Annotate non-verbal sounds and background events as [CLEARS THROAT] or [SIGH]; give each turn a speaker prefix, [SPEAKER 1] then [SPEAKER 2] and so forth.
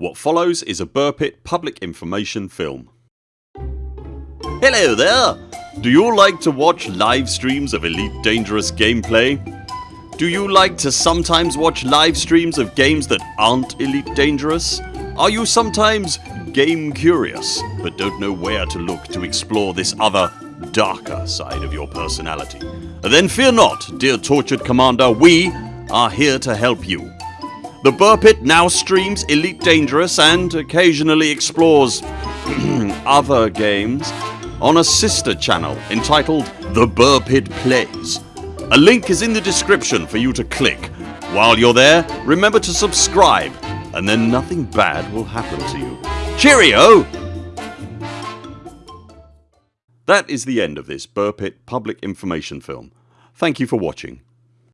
[SPEAKER 1] What follows is a Buur Pit public information film. Hello there! Do you like to watch live streams of Elite Dangerous gameplay? Do you like to sometimes watch live streams of games that aren't Elite Dangerous? Are you sometimes game curious but don't know where to look to explore this other darker side of your personality? Then fear not dear tortured commander we are here to help you. The Buur Pit now streams Elite Dangerous and occasionally explores [CLEARS THROAT] other games on a sister channel entitled The Buur Pit Plays. A link is in the description for you to click. While you're there remember to subscribe and then nothing bad will happen to you. Cheerio! That is the end of this Buur Pit public information film. Thank you for watching.